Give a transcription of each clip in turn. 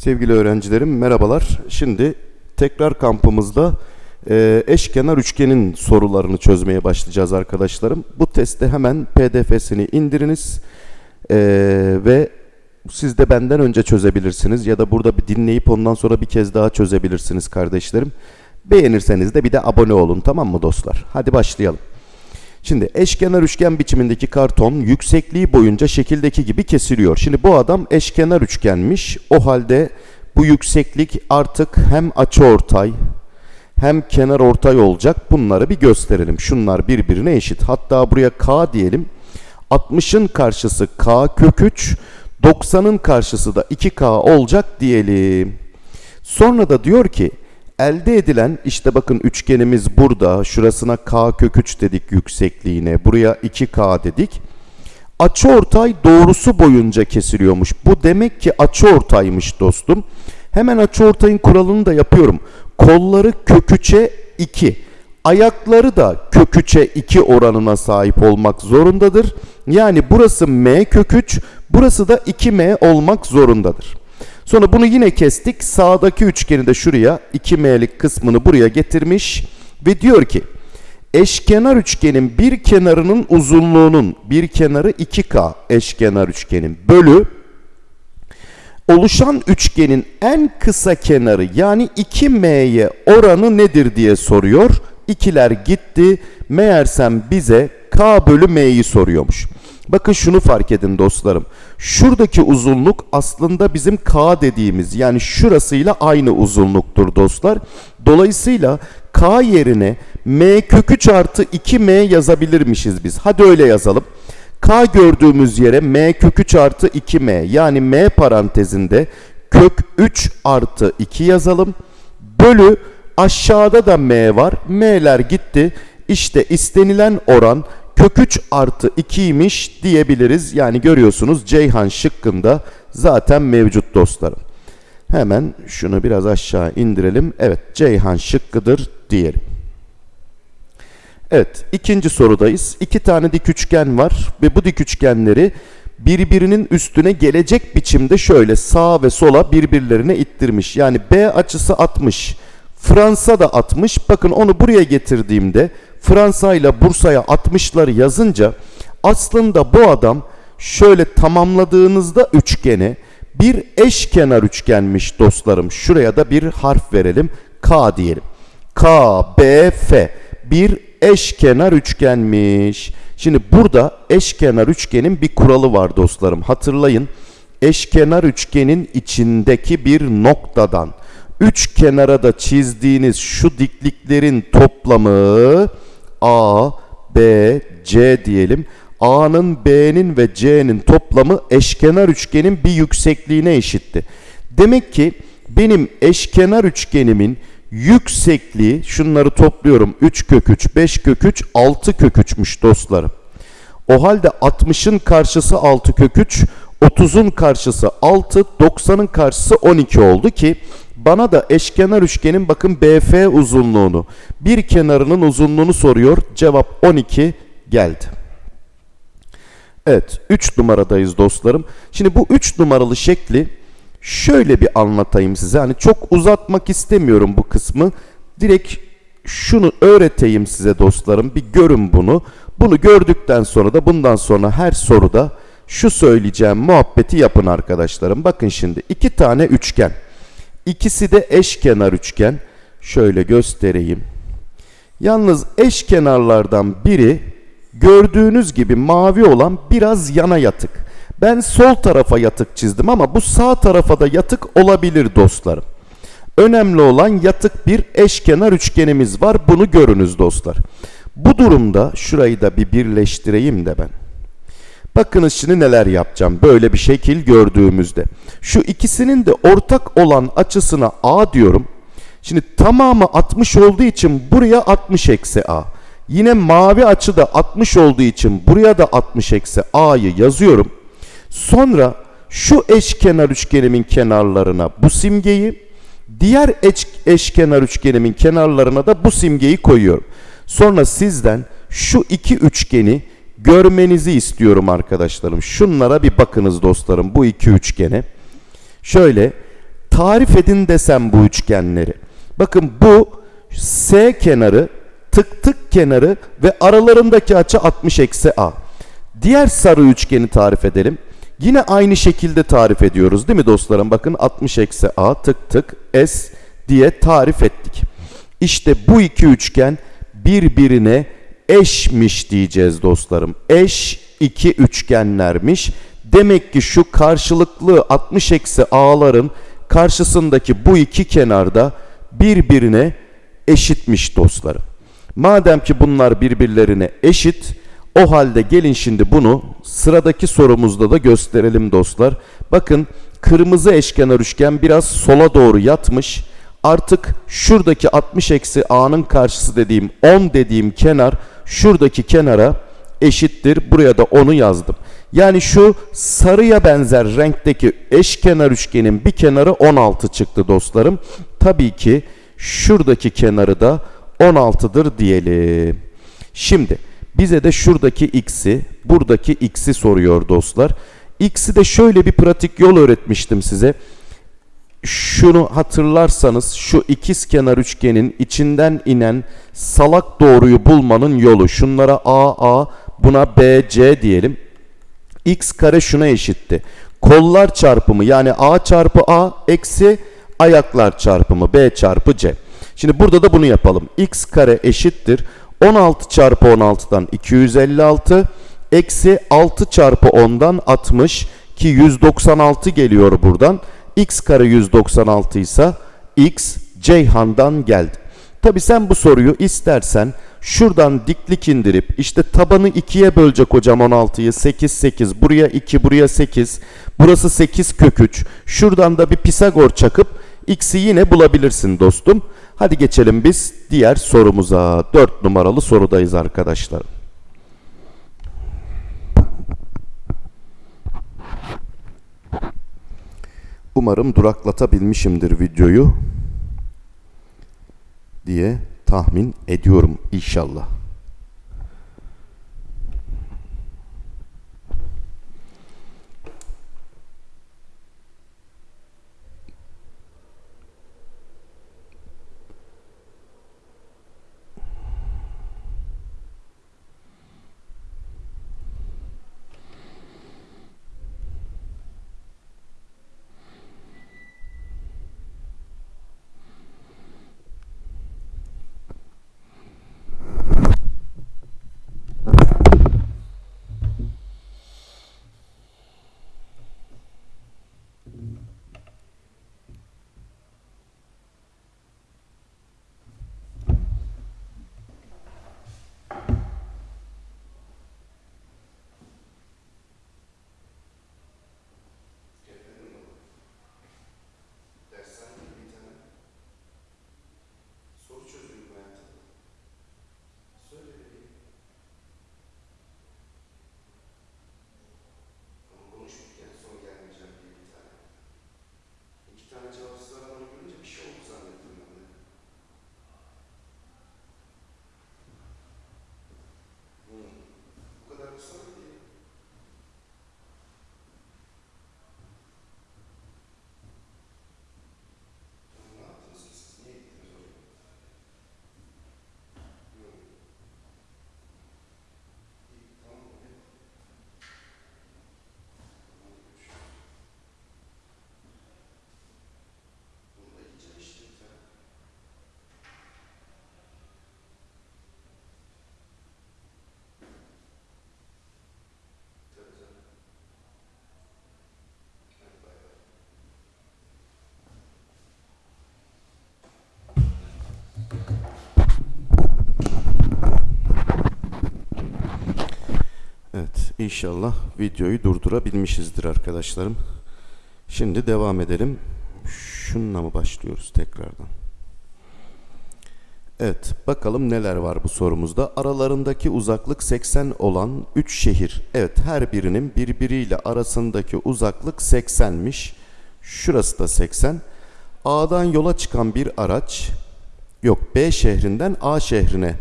Sevgili öğrencilerim merhabalar. Şimdi tekrar kampımızda e, eşkenar üçgenin sorularını çözmeye başlayacağız arkadaşlarım. Bu testi hemen pdf'sini indiriniz e, ve siz de benden önce çözebilirsiniz ya da burada bir dinleyip ondan sonra bir kez daha çözebilirsiniz kardeşlerim. Beğenirseniz de bir de abone olun tamam mı dostlar? Hadi başlayalım. Şimdi eşkenar üçgen biçimindeki karton yüksekliği boyunca şekildeki gibi kesiliyor. Şimdi bu adam eşkenar üçgenmiş. O halde bu yükseklik artık hem açıortay hem kenar ortay olacak. Bunları bir gösterelim. Şunlar birbirine eşit. Hatta buraya k diyelim. 60'ın karşısı k kök 3, 90'ın karşısı da 2k olacak diyelim. Sonra da diyor ki elde edilen işte bakın üçgenimiz burada. Şurasına k kök 3 dedik yüksekliğine. Buraya 2k dedik. Açıortay doğrusu boyunca kesiliyormuş. Bu demek ki açıortaymış dostum. Hemen açıortayın kuralını da yapıyorum. Kolları kök 3'e 2. Ayakları da kök 3'e 2 oranına sahip olmak zorundadır. Yani burası m kök 3, burası da 2m olmak zorundadır. Sonra bunu yine kestik. Sağdaki üçgeni de şuraya 2m'lik kısmını buraya getirmiş ve diyor ki eşkenar üçgenin bir kenarının uzunluğunun bir kenarı 2k eşkenar üçgenin bölü oluşan üçgenin en kısa kenarı yani 2m'ye oranı nedir diye soruyor. İkiler gitti. Meğersem bize k bölü m'yi soruyormuş. Bakın şunu fark edin dostlarım. Şuradaki uzunluk aslında bizim K dediğimiz yani şurasıyla aynı uzunluktur dostlar. Dolayısıyla K yerine M kök 3 artı 2M yazabilirmişiz biz. Hadi öyle yazalım. K gördüğümüz yere M kök 3 artı 2M yani M parantezinde kök 3 artı 2 yazalım. Bölü aşağıda da M var. M'ler gitti. İşte istenilen oran kök 3 artı 2'ymiş diyebiliriz. Yani görüyorsunuz Ceyhan şıkkında zaten mevcut dostlarım. Hemen şunu biraz aşağı indirelim. Evet Ceyhan şıkkıdır diyelim. Evet ikinci sorudayız. İki tane dik üçgen var ve bu dik üçgenleri birbirinin üstüne gelecek biçimde şöyle sağa ve sola birbirlerine ittirmiş. Yani B açısı 60. Fransa da 60. Bakın onu buraya getirdiğimde Fransa ile Bursa'ya 60'ları yazınca aslında bu adam şöyle tamamladığınızda üçgeni bir eşkenar üçgenmiş dostlarım. Şuraya da bir harf verelim. K diyelim. K, B, F bir eşkenar üçgenmiş. Şimdi burada eşkenar üçgenin bir kuralı var dostlarım. Hatırlayın. Eşkenar üçgenin içindeki bir noktadan üç kenara da çizdiğiniz şu dikliklerin toplamı A, B, C diyelim. A'nın, B'nin ve C'nin toplamı eşkenar üçgenin bir yüksekliğine eşitti. Demek ki benim eşkenar üçgenimin yüksekliği şunları topluyorum 3 kök 3, 5 kök 3, 6 kök 3'müş dostlarım. O halde 60'ın karşısı 6 kök 3, 30'un karşısı 6, 90'ın karşısı 12 oldu ki bana da eşkenar üçgenin bakın BF uzunluğunu, bir kenarının uzunluğunu soruyor. Cevap 12 geldi. Evet 3 numaradayız dostlarım. Şimdi bu 3 numaralı şekli şöyle bir anlatayım size. Hani çok uzatmak istemiyorum bu kısmı. Direkt şunu öğreteyim size dostlarım. Bir görün bunu. Bunu gördükten sonra da bundan sonra her soruda şu söyleyeceğim muhabbeti yapın arkadaşlarım. Bakın şimdi iki tane üçgen. İkisi de eşkenar üçgen. Şöyle göstereyim. Yalnız eşkenarlardan biri gördüğünüz gibi mavi olan biraz yana yatık. Ben sol tarafa yatık çizdim ama bu sağ tarafa da yatık olabilir dostlarım. Önemli olan yatık bir eşkenar üçgenimiz var. Bunu görünüz dostlar. Bu durumda şurayı da bir birleştireyim de ben. Bakınız şimdi neler yapacağım böyle bir şekil gördüğümüzde. Şu ikisinin de ortak olan açısına A diyorum. Şimdi tamamı 60 olduğu için buraya 60 eksi A. Yine mavi açı da 60 olduğu için buraya da 60 eksi A'yı yazıyorum. Sonra şu eşkenar üçgenimin kenarlarına bu simgeyi, diğer eş, eşkenar üçgenimin kenarlarına da bu simgeyi koyuyorum. Sonra sizden şu iki üçgeni görmenizi istiyorum arkadaşlarım. Şunlara bir bakınız dostlarım bu iki üçgene. Şöyle tarif edin desem bu üçgenleri. Bakın bu S kenarı, tık tık kenarı ve aralarındaki açı 60 eksi A. Diğer sarı üçgeni tarif edelim. Yine aynı şekilde tarif ediyoruz değil mi dostlarım? Bakın 60 eksi A tık tık S diye tarif ettik. İşte bu iki üçgen birbirine eşmiş diyeceğiz dostlarım. Eş iki üçgenlermiş. Demek ki şu karşılıklı 60 eksi A'ların karşısındaki bu iki kenarda birbirine eşitmiş dostlarım. Madem ki bunlar birbirlerine eşit, o halde gelin şimdi bunu sıradaki sorumuzda da gösterelim dostlar. Bakın kırmızı eşkenar üçgen biraz sola doğru yatmış. Artık şuradaki 60 eksi a'nın karşısı dediğim 10 dediğim kenar şuradaki kenara eşittir. Buraya da 10'u yazdım. Yani şu sarıya benzer renkteki eşkenar üçgenin bir kenarı 16 çıktı dostlarım. Tabii ki şuradaki kenarı da 16'dır diyelim. Şimdi bize de şuradaki x'i, buradaki x'i soruyor dostlar. X'i de şöyle bir pratik yol öğretmiştim size. Şunu hatırlarsanız şu ikiz kenar üçgenin içinden inen salak doğruyu bulmanın yolu. Şunlara AA, buna BC diyelim. X kare şuna eşitti. Kollar çarpımı yani A çarpı A eksi ayaklar çarpımı B çarpı C. Şimdi burada da bunu yapalım. X kare eşittir. 16 çarpı 16'dan 256 eksi 6 çarpı 10'dan 60 ki 196 geliyor buradan. X kare 196 ise X Ceyhan'dan geldi. Tabi sen bu soruyu istersen şuradan diklik indirip işte tabanı 2'ye bölecek hocam 16'yı 8 8 buraya 2 buraya 8 burası 8 kök 3 şuradan da bir Pisagor çakıp x'i yine bulabilirsin dostum. Hadi geçelim biz diğer sorumuza. 4 numaralı sorudayız arkadaşlar. Umarım duraklatabilmişimdir videoyu diye tahmin ediyorum inşallah. İnşallah videoyu durdurabilmişizdir arkadaşlarım. Şimdi devam edelim. Şununla mı başlıyoruz tekrardan? Evet, bakalım neler var bu sorumuzda. Aralarındaki uzaklık 80 olan 3 şehir. Evet, her birinin birbiriyle arasındaki uzaklık 80'miş. Şurası da 80. A'dan yola çıkan bir araç, yok B şehrinden A şehrine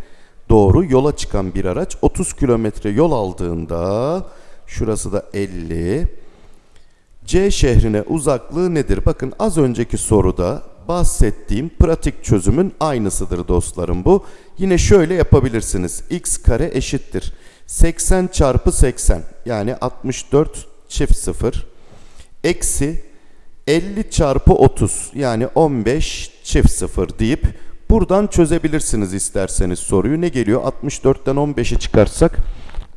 doğru yola çıkan bir araç 30 kilometre yol aldığında şurası da 50 C şehrine uzaklığı nedir? Bakın az önceki soruda bahsettiğim pratik çözümün aynısıdır dostlarım bu. Yine şöyle yapabilirsiniz. x kare eşittir. 80 çarpı 80 yani 64 çift 0 eksi 50 çarpı 30 yani 15 çift 0 deyip buradan çözebilirsiniz isterseniz soruyu. Ne geliyor? 64'ten 15'i çıkarsak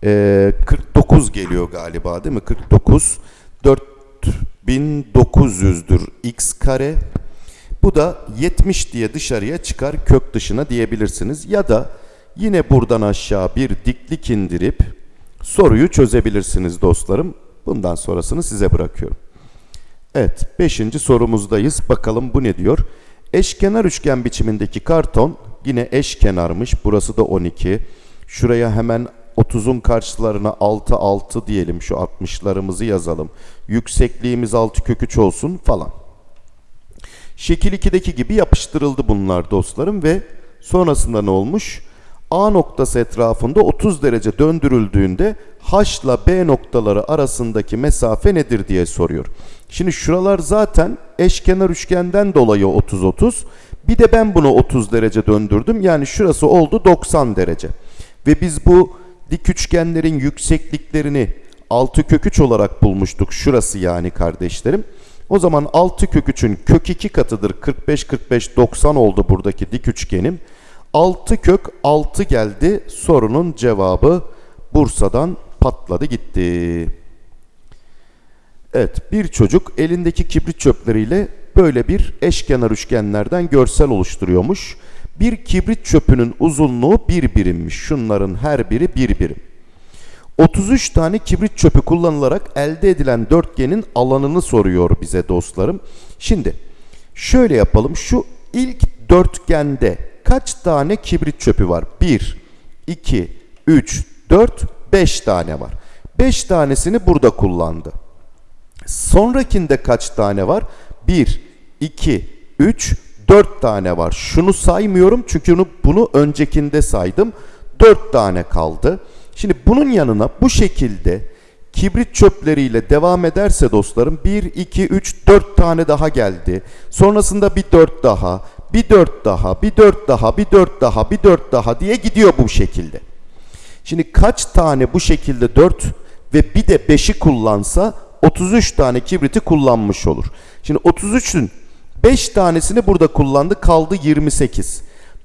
eee, 49 geliyor galiba değil mi? 49 4900'dür x kare. Bu da 70 diye dışarıya çıkar kök dışına diyebilirsiniz. Ya da yine buradan aşağı bir diklik indirip soruyu çözebilirsiniz dostlarım. Bundan sonrasını size bırakıyorum. Evet, 5. sorumuzdayız. Bakalım bu ne diyor? Eşkenar üçgen biçimindeki karton yine eşkenarmış. Burası da 12. Şuraya hemen 30'un karşılarına 6 6 diyelim. Şu 60'larımızı yazalım. Yüksekliğimiz 6 kök 3 olsun falan. Şekil 2'deki gibi yapıştırıldı bunlar dostlarım ve sonrasında ne olmuş? A noktası etrafında 30 derece döndürüldüğünde H ile B noktaları arasındaki mesafe nedir diye soruyor. Şimdi şuralar zaten eşkenar üçgenden dolayı 30-30. Bir de ben bunu 30 derece döndürdüm. Yani şurası oldu 90 derece. Ve biz bu dik üçgenlerin yüksekliklerini 6 kök 3 olarak bulmuştuk. Şurası yani kardeşlerim. O zaman 6 kök 3'ün kök 2 katıdır. 45 45 90 oldu buradaki dik üçgenim. 6 kök 6 geldi. Sorunun cevabı Bursa'dan patladı gitti. Evet bir çocuk elindeki kibrit çöpleriyle böyle bir eşkenar üçgenlerden görsel oluşturuyormuş. Bir kibrit çöpünün uzunluğu bir birimmiş. Şunların her biri bir birim. 33 tane kibrit çöpü kullanılarak elde edilen dörtgenin alanını soruyor bize dostlarım. Şimdi şöyle yapalım. Şu ilk dörtgende kaç tane kibrit çöpü var? 1, 2, 3, 4, 5 tane var. 5 tanesini burada kullandı. Sonrakinde kaç tane var? 1, 2, 3, 4 tane var. Şunu saymıyorum çünkü bunu, bunu öncekinde saydım. 4 tane kaldı. Şimdi bunun yanına bu şekilde kibrit çöpleriyle devam ederse dostlarım 1, 2, 3, 4 tane daha geldi. Sonrasında bir 4 daha, bir 4 daha, bir 4 daha, bir 4 daha, bir 4 daha diye gidiyor bu şekilde. Şimdi kaç tane bu şekilde 4 ve bir de 5'i kullansa 33 tane kibriti kullanmış olur. Şimdi 33'ün 5 tanesini burada kullandı kaldı 28.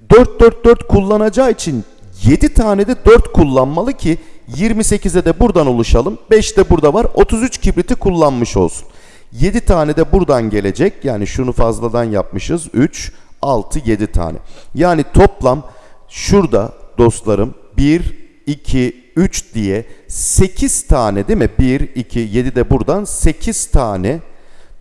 4 4 4 kullanacağı için 7 tane de 4 kullanmalı ki 28'e de buradan oluşalım. 5 de burada var. 33 kibriti kullanmış olsun. 7 tane de buradan gelecek. Yani şunu fazladan yapmışız. 3, 6, 7 tane. Yani toplam şurada dostlarım 1, 2, 3 diye 8 tane değil mi? 1, 2, 7 de buradan 8 tane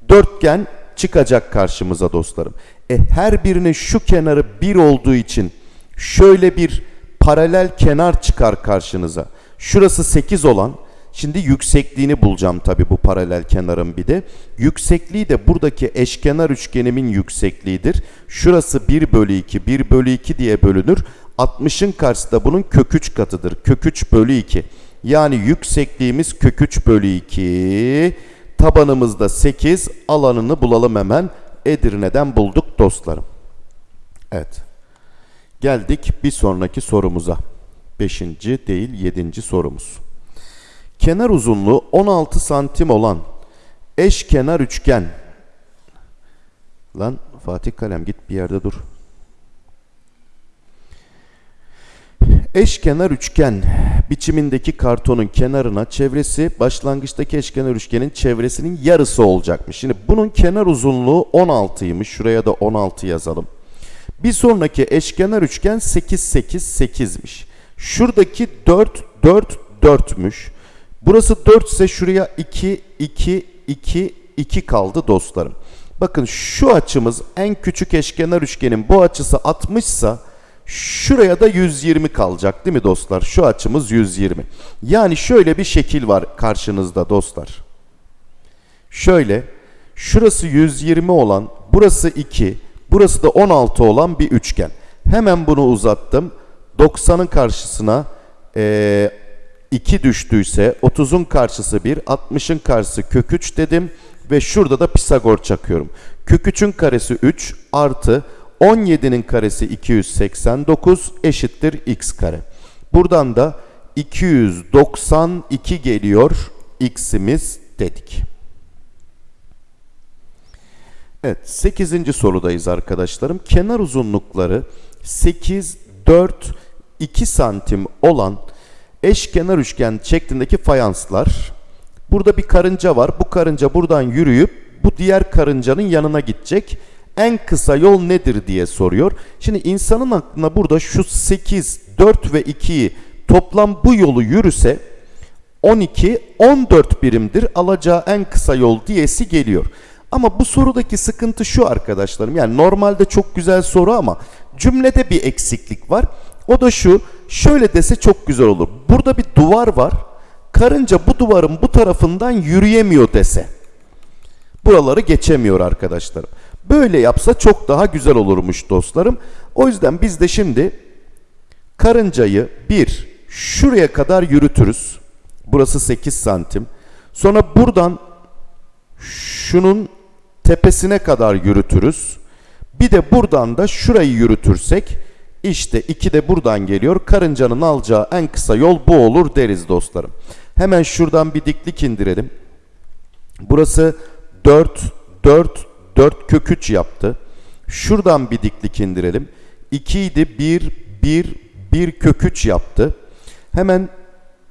dörtgen çıkacak karşımıza dostlarım. E her birinin şu kenarı 1 olduğu için şöyle bir paralel kenar çıkar karşınıza. Şurası 8 olan Şimdi yüksekliğini bulacağım tabi bu paralel kenarın bir de. Yüksekliği de buradaki eşkenar üçgenimin yüksekliğidir. Şurası 1 bölü 2, 1 bölü 2 diye bölünür. 60'ın karşısında bunun kök 3 katıdır. Kök 3 bölü 2. Yani yüksekliğimiz kök 3 bölü 2. Tabanımızda 8. Alanını bulalım hemen. Edirne'den bulduk dostlarım. Evet. Geldik bir sonraki sorumuza. Beşinci değil yedinci sorumuz. Kenar uzunluğu 16 santim olan eşkenar üçgen. Lan Fatih Kalem git bir yerde dur. Eşkenar üçgen biçimindeki kartonun kenarına çevresi başlangıçtaki eşkenar üçgenin çevresinin yarısı olacakmış. Şimdi bunun kenar uzunluğu 16'ymış. Şuraya da 16 yazalım. Bir sonraki eşkenar üçgen 8 8 8'miş. Şuradaki 4 4 4'müş. Burası 4 ise şuraya 2 2 2 2 kaldı dostlarım. Bakın şu açımız en küçük eşkenar üçgenin bu açısı 60 ise şuraya da 120 kalacak değil mi dostlar? Şu açımız 120. Yani şöyle bir şekil var karşınızda dostlar. Şöyle şurası 120 olan burası 2 burası da 16 olan bir üçgen. Hemen bunu uzattım. 90'ın karşısına e, 2 düştüyse 30'un karşısı 1, 60'ın karşısı kök 3 dedim. ve şurada da Pisagor çakıyorum. Kök 3'ün karesi 3 artı 17'nin karesi 289 eşittir x kare. Buradan da 292 geliyor x'imiz dedik. Evet 8. sorudayız arkadaşlarım. Kenar uzunlukları 8, 4, 2 santim olan eşkenar üçgen şeklindeki fayanslar. Burada bir karınca var. Bu karınca buradan yürüyüp bu diğer karıncanın yanına gidecek. En kısa yol nedir diye soruyor. Şimdi insanın aklına burada şu 8, 4 ve 2'yi toplam bu yolu yürüse 12, 14 birimdir alacağı en kısa yol diyesi geliyor. Ama bu sorudaki sıkıntı şu arkadaşlarım. Yani normalde çok güzel soru ama cümlede bir eksiklik var. O da şu. Şöyle dese çok güzel olur. Burada bir duvar var. Karınca bu duvarın bu tarafından yürüyemiyor dese. Buraları geçemiyor arkadaşlarım. Böyle yapsa çok daha güzel olurmuş dostlarım. O yüzden biz de şimdi karıncayı bir şuraya kadar yürütürüz. Burası 8 santim. Sonra buradan şunun tepesine kadar yürütürüz. Bir de buradan da şurayı yürütürsek işte 2 de buradan geliyor. Karıncanın alacağı en kısa yol bu olur deriz dostlarım. Hemen şuradan bir diklik indirelim. Burası 4, 4, 4 kök 3 yaptı. Şuradan bir diklik indirelim. 2 idi 1, 1, 1 kök 3 yaptı. Hemen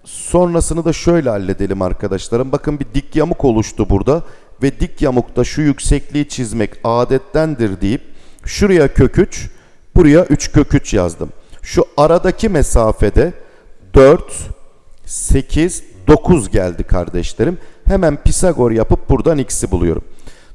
sonrasını da şöyle halledelim arkadaşlarım. Bakın bir dik yamuk oluştu burada. Ve dik yamukta şu yüksekliği çizmek adettendir deyip şuraya kök 3, buraya 3 kök 3 yazdım. Şu aradaki mesafede 4, 8, 9 geldi kardeşlerim. Hemen Pisagor yapıp buradan x'i buluyorum.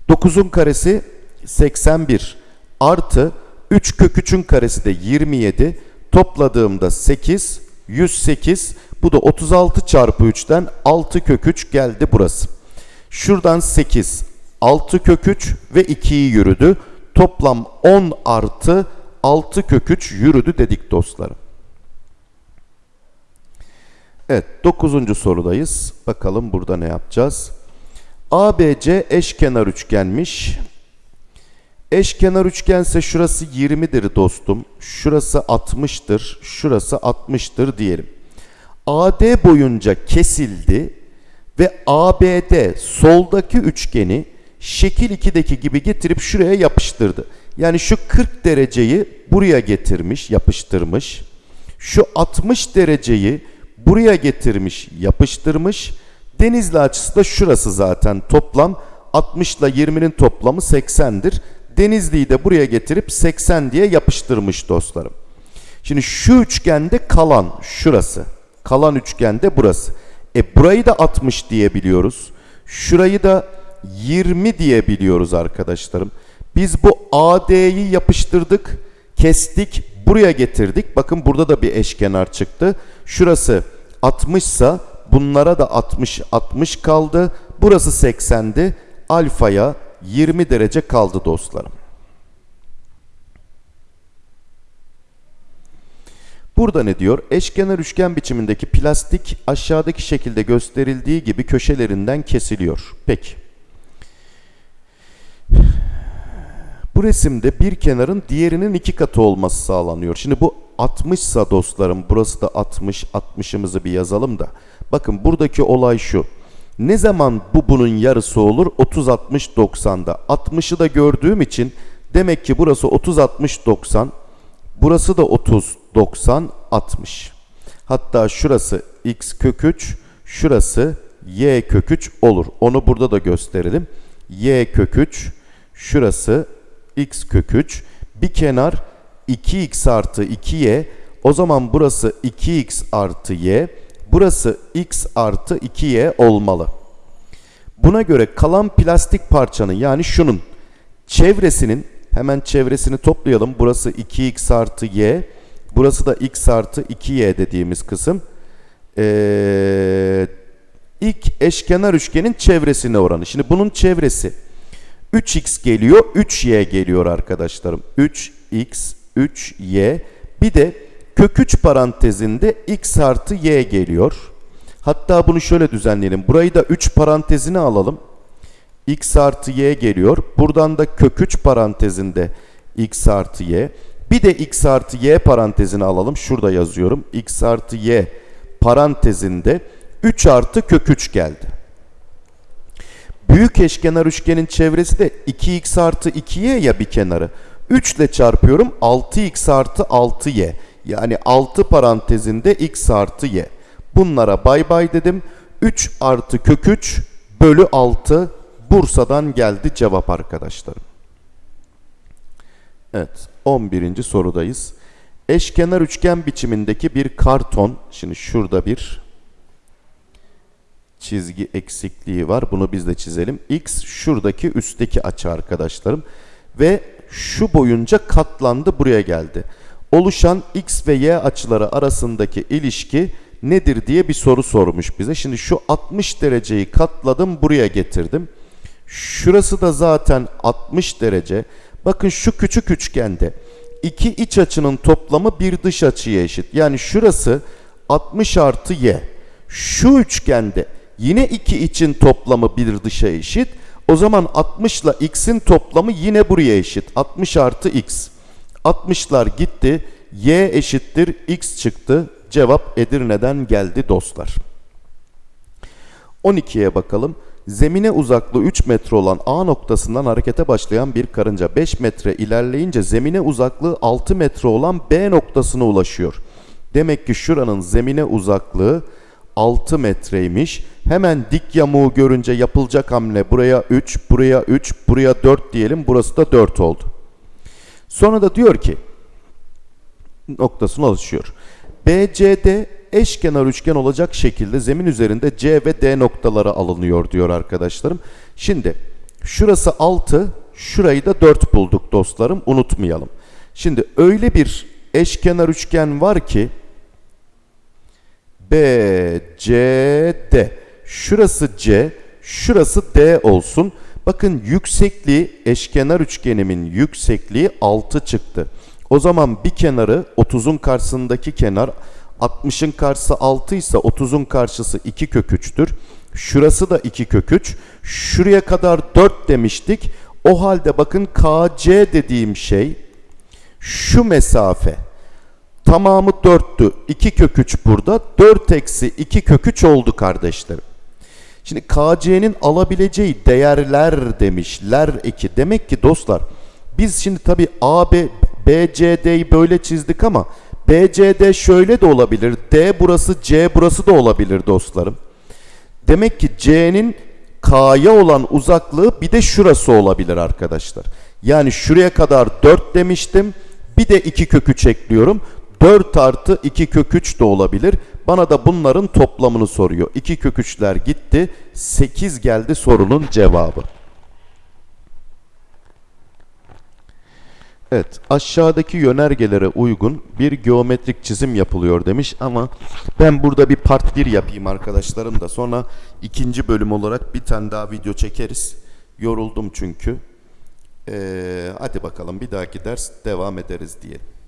9'un karesi 81 artı 3 kök 3'ün karesi de 27. Topladığımda 8, 108. Bu da 36 çarpı 3'ten 6 kök 3 geldi burası. Şuradan 8, 6 kök 3 ve 2'yi yürüdü. Toplam 10 artı 6 kök 3 yürüdü dedik dostlarım. Evet 9. sorudayız. Bakalım burada ne yapacağız? ABC eşkenar üçgenmiş. Eşkenar üçgense şurası 20'dir dostum. Şurası 60'tır. Şurası 60'tır diyelim. AD boyunca kesildi ve ABD soldaki üçgeni şekil 2'deki gibi getirip şuraya yapıştırdı. Yani şu 40 dereceyi buraya getirmiş, yapıştırmış. Şu 60 dereceyi buraya getirmiş, yapıştırmış. Denizli açısı da şurası zaten toplam 60 ile 20'nin toplamı 80'dir. Denizli'yi de buraya getirip 80 diye yapıştırmış dostlarım. Şimdi şu üçgende kalan şurası. Kalan üçgende burası. E burayı da 60 diyebiliyoruz. Şurayı da 20 diyebiliyoruz arkadaşlarım. Biz bu AD'yi yapıştırdık, kestik, buraya getirdik. Bakın burada da bir eşkenar çıktı. Şurası 60 ise bunlara da 60 60 kaldı. Burası 80'di. Alfaya 20 derece kaldı dostlarım. Burada ne diyor? Eşkenar üçgen biçimindeki plastik aşağıdaki şekilde gösterildiği gibi köşelerinden kesiliyor. Peki. Bu resimde bir kenarın diğerinin iki katı olması sağlanıyor. Şimdi bu 60 sa dostlarım burası da 60 60'ımızı bir yazalım da. Bakın buradaki olay şu. Ne zaman bu bunun yarısı olur? 30 60 90'da. 60'ı da gördüğüm için demek ki burası 30 60 90. Burası da 30 90 60. Hatta şurası x kök 3, şurası y kök 3 olur. Onu burada da gösterelim. y kök 3, şurası x kök 3. Bir kenar 2x artı 2y. O zaman burası 2x artı y. Burası x artı 2y olmalı. Buna göre kalan plastik parçanın yani şunun çevresinin hemen çevresini toplayalım. Burası 2x artı y. Burası da x artı 2y dediğimiz kısım. Ee, ilk eşkenar üçgenin çevresine oranı. Şimdi bunun çevresi 3x geliyor, 3y geliyor arkadaşlarım. 3x, 3y. Bir de kök 3 parantezinde x artı y geliyor. Hatta bunu şöyle düzenleyelim. Burayı da 3 parantezine alalım. x artı y geliyor. Buradan da kök 3 parantezinde x artı y. Bir de x artı y parantezini alalım. Şurada yazıyorum. x artı y parantezinde 3 artı kök 3 geldi. Büyük eşkenar üçgenin çevresi de 2x artı 2y ya bir kenarı. 3 ile çarpıyorum 6x artı 6y. Yani 6 parantezinde x artı y. Bunlara bay bay dedim. 3 artı kök 3 bölü 6 Bursa'dan geldi cevap arkadaşlarım. Evet 11. sorudayız. Eşkenar üçgen biçimindeki bir karton. Şimdi şurada bir çizgi eksikliği var. Bunu biz de çizelim. X şuradaki üstteki açı arkadaşlarım. Ve şu boyunca katlandı buraya geldi. Oluşan X ve Y açıları arasındaki ilişki nedir diye bir soru sormuş bize. Şimdi şu 60 dereceyi katladım buraya getirdim. Şurası da zaten 60 derece. Bakın şu küçük üçgende iki iç açının toplamı bir dış açıya eşit. Yani şurası 60 artı y. Şu üçgende yine iki için toplamı bir dışa eşit. O zaman 60 ile x'in toplamı yine buraya eşit. 60 artı x. 60'lar gitti. y eşittir x çıktı. Cevap Edirne'den geldi dostlar. 12'ye bakalım. Zemine uzaklığı 3 metre olan A noktasından harekete başlayan bir karınca 5 metre ilerleyince zemine uzaklığı 6 metre olan B noktasına ulaşıyor. Demek ki şuranın zemine uzaklığı 6 metreymiş. Hemen dik yamuğu görünce yapılacak hamle buraya 3, buraya 3, buraya 4 diyelim. Burası da 4 oldu. Sonra da diyor ki noktasına ulaşıyor. BCD eşkenar üçgen olacak şekilde zemin üzerinde C ve D noktaları alınıyor diyor arkadaşlarım. Şimdi şurası 6, şurayı da 4 bulduk dostlarım unutmayalım. Şimdi öyle bir eşkenar üçgen var ki BCD şurası C, şurası D olsun. Bakın yüksekliği eşkenar üçgenimin yüksekliği 6 çıktı. O zaman bir kenarı 30'un karşısındaki kenar 60'ın karşısı 6 ise 30'un karşısı 2 kök 3'tür. Şurası da 2 kök 3. Şuraya kadar 4 demiştik. O halde bakın KC dediğim şey şu mesafe. Tamamı 4'tü. 2 kök 3 burada. 4 eksi 2 kök 3 oldu kardeşlerim. Şimdi KC'nin alabileceği değerler demişler eki. Demek ki dostlar biz şimdi tabi AB, BCD'yi böyle çizdik ama BCD şöyle de olabilir. D burası C burası da olabilir dostlarım. Demek ki C'nin K'ya olan uzaklığı bir de şurası olabilir arkadaşlar. Yani şuraya kadar 4 demiştim. Bir de 2 kök 3 ekliyorum. 4 artı 2 kök 3 de olabilir. Bana da bunların toplamını soruyor. 2 kök 3'ler gitti. 8 geldi sorunun cevabı. Evet, aşağıdaki yönergelere uygun bir geometrik çizim yapılıyor demiş ama ben burada bir part 1 yapayım arkadaşlarım da sonra ikinci bölüm olarak bir tane daha video çekeriz. Yoruldum çünkü. Ee, hadi bakalım bir dahaki ders devam ederiz diyelim.